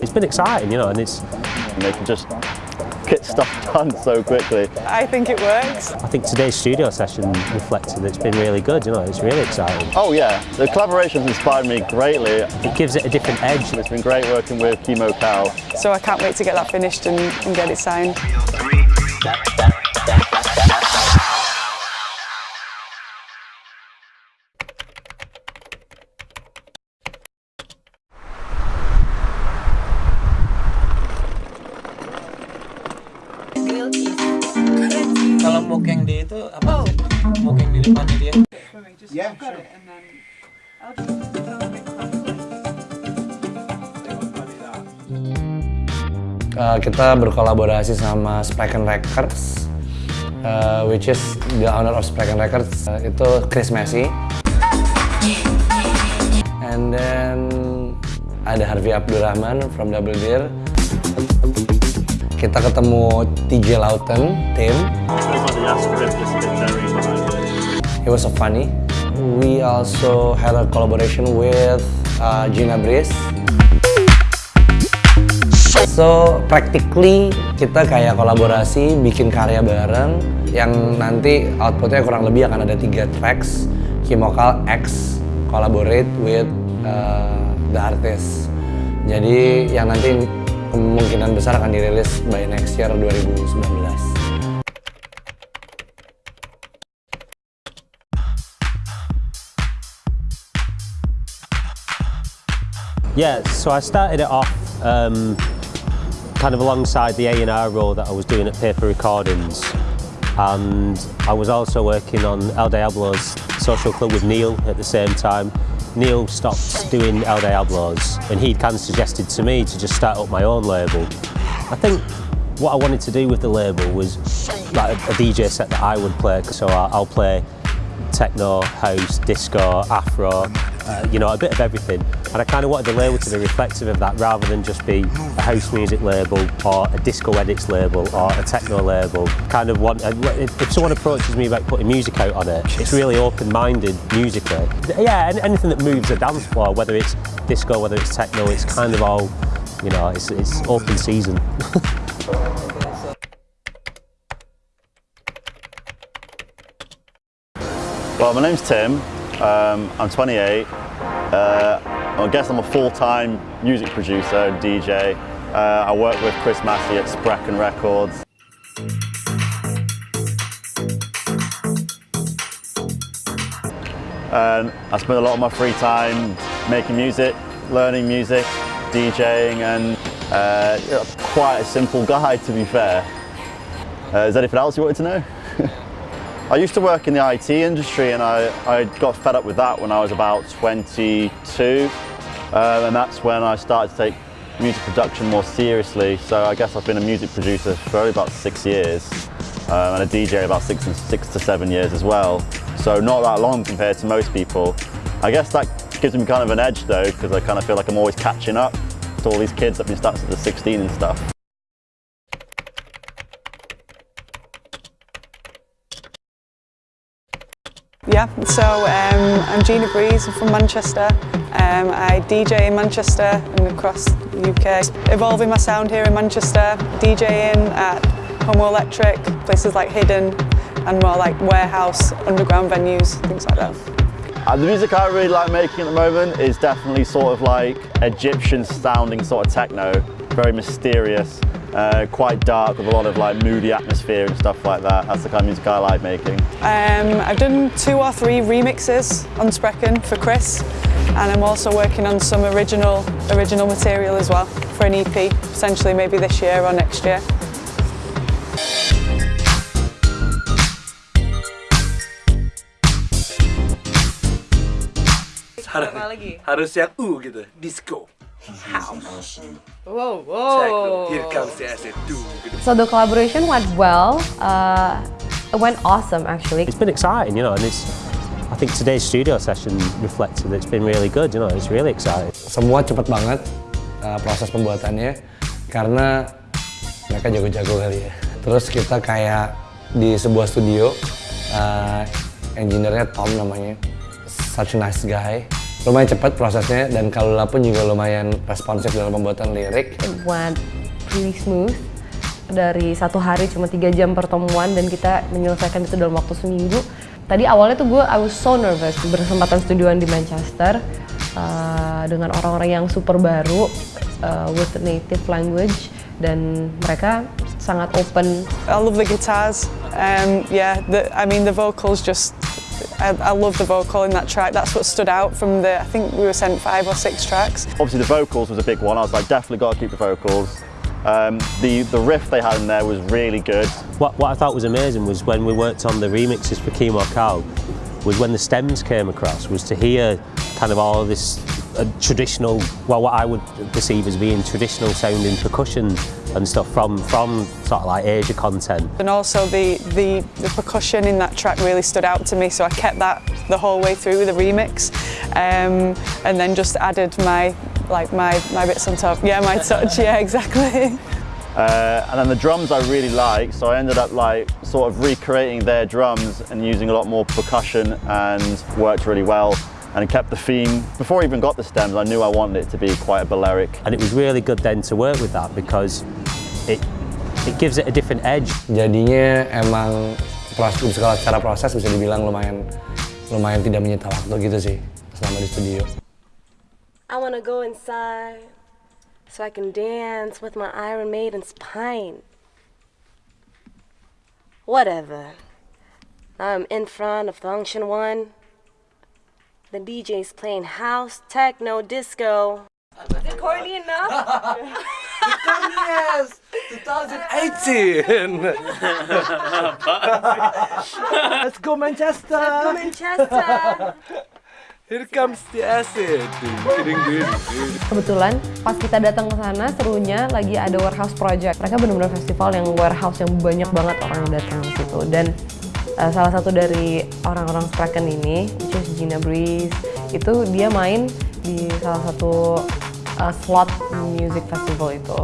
It's been exciting, you know, and it's... And they can just get stuff done so quickly. I think it works. I think today's studio session reflected it's been really good, you know, it's really exciting. Oh yeah, the collaboration's inspired me greatly. It gives it a different edge. It's been great working with Kimokal. So I can't wait to get that finished and, and get it signed. Dia. Yeah, sure. And then I'll just throw a bit Uh, kita berkolaborasi sama Spraken Records, uh, which is the owner of Spraken Records uh, itu Chris Messi. And then ada Harvey Abdurrahman from Double Deer. Kita ketemu TJ Lawton, Tim. He was so funny. We also had a collaboration with uh, Gina Breeze. So practically kita kayak kolaborasi bikin karya bareng yang nanti outputnya kurang lebih akan ada tiga tracks Kimokal X collaborate with uh, the artist. Jadi yang nanti kemungkinan besar akan dirilis by next year 2019. Yeah, so I started it off um, kind of alongside the A&R role that I was doing at Paper Recordings and I was also working on El Diablo's social club with Neil at the same time. Neil stopped doing El Diablo's and he'd kind of suggested to me to just start up my own label. I think what I wanted to do with the label was like a, a DJ set that I would play, so I, I'll play techno, house, disco, afro, uh, you know, a bit of everything. And I kind of wanted the label to be reflective of that rather than just be a house music label or a disco edits label or a techno label. Kind of want, if someone approaches me about putting music out on it, it's really open-minded musically. Yeah, anything that moves a dance floor, whether it's disco, whether it's techno, it's kind of all, you know, it's, it's open season. Well, my name's Tim. Um, I'm 28. Uh, I guess I'm a full-time music producer, DJ. Uh, I work with Chris Massey at Sprechen Records. And I spend a lot of my free time making music, learning music, DJing, and uh, quite a simple guy to be fair. Uh, is there anything else you wanted to know? I used to work in the IT industry and I, I got fed up with that when I was about 22 uh, and that's when I started to take music production more seriously so I guess I've been a music producer for only about six years um, and a DJ about six, and six to seven years as well so not that long compared to most people. I guess that gives me kind of an edge though because I kind of feel like I'm always catching up to all these kids that have been starting since they're 16 and stuff. Yeah, so um, I'm Gina Breeze, I'm from Manchester. Um, I DJ in Manchester and across the UK. Evolving my sound here in Manchester, DJing at Homo Electric, places like Hidden and more like warehouse, underground venues, things like that. Uh, the music I really like making at the moment is definitely sort of like Egyptian sounding sort of techno, very mysterious, uh, quite dark with a lot of like moody atmosphere and stuff like that. That's the kind of music I like making. Um, I've done two or three remixes on Sprechen for Chris and I'm also working on some original, original material as well for an EP, potentially maybe this year or next year. Harus, harus yang U gitu, disco. House. Whoa, Techno. whoa. Here comes the acid. Do. So the collaboration went well. Uh, it went awesome, actually. It's been exciting, you know, and it's, I think today's studio session reflected that it's been really good, you know, it's really exciting. Semua cepet banget uh, proses pembuatannya karena mereka jago-jago kali ya. Terus kita kayak di sebuah studio uh, engineer-nya Tom namanya. Such a nice guy. Lumayan cepat prosesnya dan Kalula pun juga lumayan responsif dalam pembuatan lirik. It went pretty smooth. Dari satu hari cuma tiga jam pertemuan dan kita menyelesaikan itu dalam waktu seminggu. Tadi awalnya tuh gue I was so nervous bersempatan studioan di Manchester uh, dengan orang-orang yang super baru uh, with native language dan mereka sangat open. I love the guitars. Um, yeah, the, I mean the vocals just. I, I love the vocal in that track. That's what stood out from the. I think we were sent five or six tracks. Obviously the vocals was a big one. I was like, definitely got to keep the vocals. Um, the, the riff they had in there was really good. What, what I thought was amazing was when we worked on the remixes for Kimokal, was when the stems came across, was to hear kind of all of this uh, traditional, well, what I would perceive as being traditional sounding percussion and stuff from, from sort of like Asia content. And also the, the, the percussion in that track really stood out to me, so I kept that the whole way through the remix, um, and then just added my like my, my bits on top. Yeah, my touch, yeah, exactly. Uh, and then the drums I really like, so I ended up like sort of recreating their drums and using a lot more percussion and worked really well and kept the theme. Before I even got the stems, I knew I wanted it to be quite a Balearic. And it was really good then to work with that because it, it gives it a different edge. Jadinya emang proses, secara proses bisa dibilang lumayan lumayan tidak menyita waktu gitu sih selama di studio. I wanna go inside so I can dance with my Iron Maiden's pint. Whatever. I'm in front of Funktion-One. The DJ's playing house, techno, disco. Is it corny enough? yes, 2018. Let's go Manchester. Let's go Manchester. Here comes the acid. Kebetulan pas kita datang ke sana serunya lagi ada warehouse project. Mereka benar-benar festival yang warehouse yang banyak banget orang yang datang ke situ dan uh, salah satu dari orang-orang Sprechen ini, which is Gina Breeze, itu dia main di salah satu uh, slot music festival itu.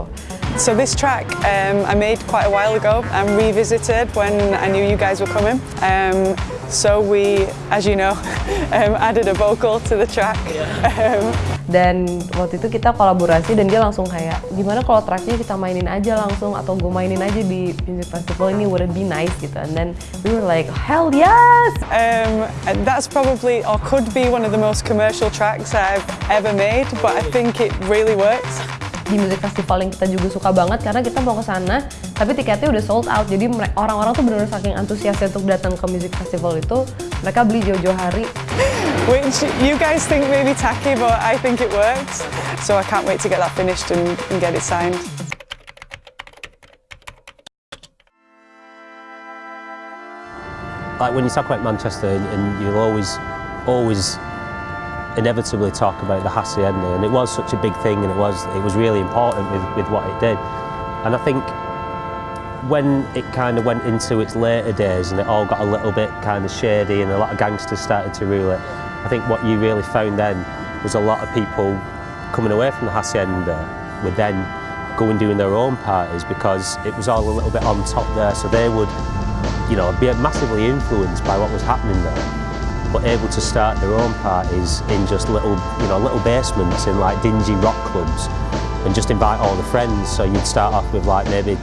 So this track um, I made quite a while ago and revisited when I knew you guys were coming. Um, so we, as you know, um, added a vocal to the track. Um, dan waktu itu kita kolaborasi dan dia langsung kayak gimana kalau tracknya kita mainin aja langsung atau gue mainin aja di music festival ini would it be nice? Gitu. And then we were like hell yes! Um, and that's probably or could be one of the most commercial tracks I've ever made but I think it really works. Di music festival yang kita juga suka banget karena kita mau ke sana tapi tiketnya udah sold out. Jadi orang-orang tuh benar-benar saking antusiasnya untuk datang ke music festival itu mereka beli jauh-jauh hari which you guys think may be tacky but I think it works. So I can't wait to get that finished and, and get it signed. Like when you talk about Manchester and you'll always always inevitably talk about the hacienda and it was such a big thing and it was it was really important with, with what it did. And I think when it kind of went into its later days and it all got a little bit kind of shady and a lot of gangsters started to rule it I think what you really found then was a lot of people coming away from the hacienda would then go and doing their own parties because it was all a little bit on top there so they would you know be massively influenced by what was happening there but able to start their own parties in just little, you know, little basements in like dingy rock clubs and just invite all the friends. So you'd start off with like maybe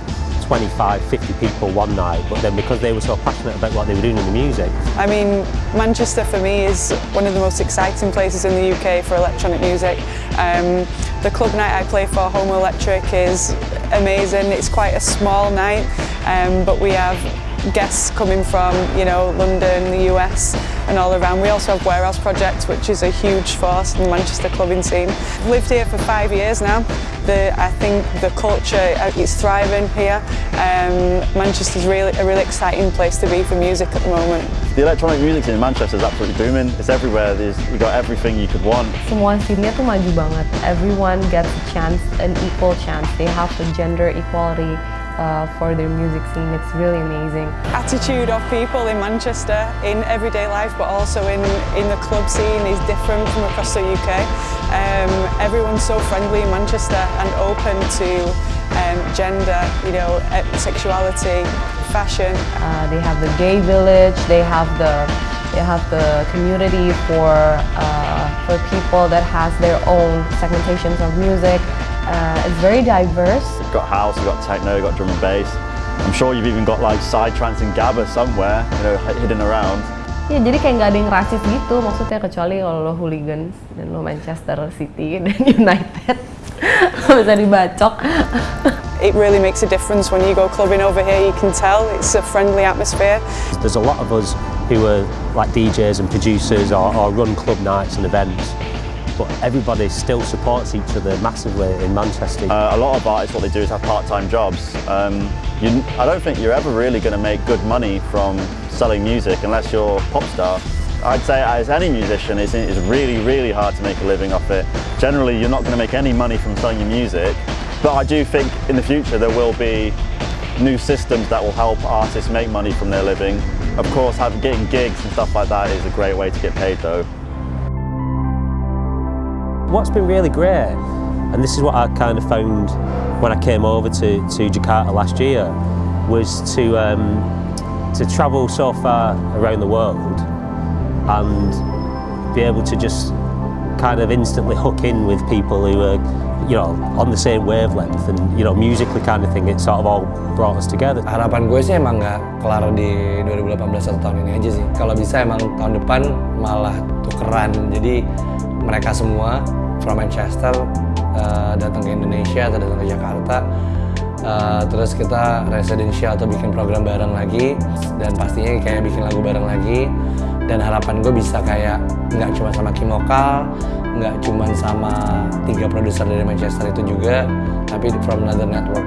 25, 50 people one night, but then because they were so passionate about what they were doing in the music. I mean, Manchester for me is one of the most exciting places in the UK for electronic music. Um, the club night I play for, Homo Electric, is amazing. It's quite a small night, um, but we have guests coming from, you know, London, the US and all around. We also have Warehouse projects, which is a huge force in the Manchester clubbing scene. I've lived here for five years now. The, I think the culture is thriving here. Um, Manchester's really a really exciting place to be for music at the moment. The electronic music scene in Manchester is absolutely booming. It's everywhere. There's, you got everything you could want. Semua scene-nya tuh maju banget. Everyone gets a chance, an equal chance. They have the gender equality. Uh, for their music scene. It's really amazing. Attitude of people in Manchester in everyday life but also in, in the club scene is different from across the UK. Um, everyone's so friendly in Manchester and open to um, gender, you know, sexuality, fashion. Uh, they have the gay village, they have the You have the community for uh, for people that has their own segmentations of music. Uh, it's very diverse. We've got house, we've got techno, we've got drum and bass. I'm sure you've even got like psytrance and gabba somewhere, you know, hidden around. Ya jadi kayak nggak ada yang rasis gitu maksudnya kecuali kalau lo hooligans dan lo Manchester City dan United bisa dibacok. It really makes a difference when you go clubbing over here, you can tell it's a friendly atmosphere. There's a lot of us who are like DJs and producers or, or run club nights and events, but everybody still supports each other massively in Manchester. Uh, a lot of artists, what they do is have part-time jobs. Um, you, I don't think you're ever really going to make good money from selling music unless you're a pop star. I'd say as any musician, it's, it's really, really hard to make a living off it. Generally, you're not going to make any money from selling your music, but I do think in the future there will be new systems that will help artists make money from their living. Of course, having, getting gigs and stuff like that is a great way to get paid though. What's been really great, and this is what I kind of found when I came over to, to Jakarta last year, was to, um, to travel so far around the world and be able to just kind of instantly hook in with people who are, you know, on the same wavelength and, you know, musically kind of thing, it sort of all brought us together. Harapan gue sih emang nggak kelar di 2018 atau tahun ini aja sih. Kalau bisa emang tahun depan malah tukeran. Jadi mereka semua from Manchester uh, datang ke Indonesia atau datang ke Jakarta. Uh, terus kita residential atau bikin program bareng lagi. Dan pastinya kayak bikin lagu bareng lagi. Dan harapan gue bisa kayak nggak cuma sama Kimokal nggak cuma sama tiga produser dari Manchester itu juga tapi from another network